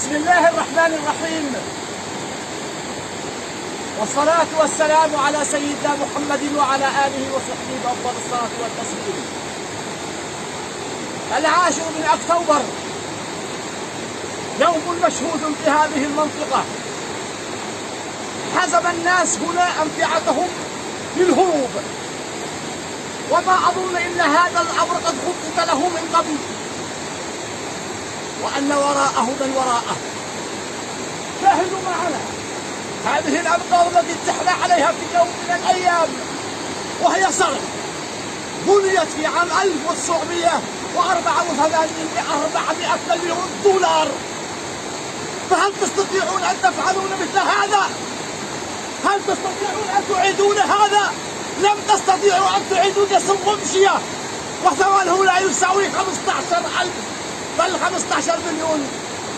بسم الله الرحمن الرحيم. والصلاة والسلام على سيدنا محمد وعلى آله وصحبه أفضل الصلاة والتسليم. العاشر من أكتوبر. يوم مشهود في هذه المنطقة. حزم الناس هنا أمتعتهم للهروب. وما أظن إن هذا الأمر قد خطط له من قبل. وأن وراءه من وراءه. شاهدوا معنا. هذه الأمطار التي اتحنا عليها في يوم من الأيام وهي صرف. بنيت في عام 1984 400 مليون دولار. فهل تستطيعون أن تفعلون مثل هذا؟ هل تستطيعون أن تعيدون هذا؟ لم تستطيعوا أن تعيدوا جسر غمشية وثمنه لا يساوي 15 ألف. بل 15 مليون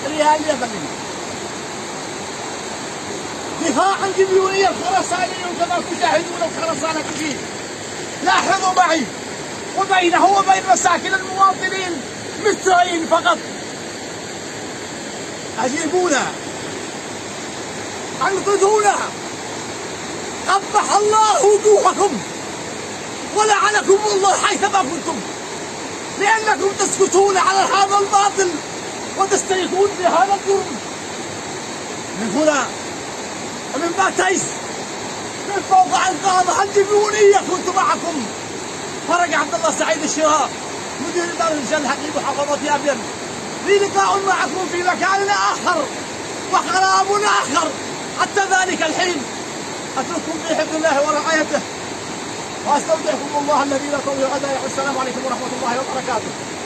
ريال يمني دفاعا لليونية الخرسانية كما تشاهدون الخرسانة فيه لاحظوا معي. وبينه وبين مساكن المواطنين مترين فقط. أجيبونا. أنقذونا. قبح الله وجوهكم. ولعنكم الله حيثما كنتم. لأنكم تسكتون على هذا الباطل وتستيقون بهذا الجرم من هنا ومن باتيس من فوق أنقاضها الديونية كنت معكم. فرج عبد الله سعيد الشراء مدير دار الجل حقيقي محافظة أبين لي لقاء معكم في مكان آخر وخراب آخر. حتى ذلك الحين أترككم في حفظ الله ورعايته. واستودعكم الله الذي لا تضيع ودائعه السلام عليكم ورحمة الله وبركاته.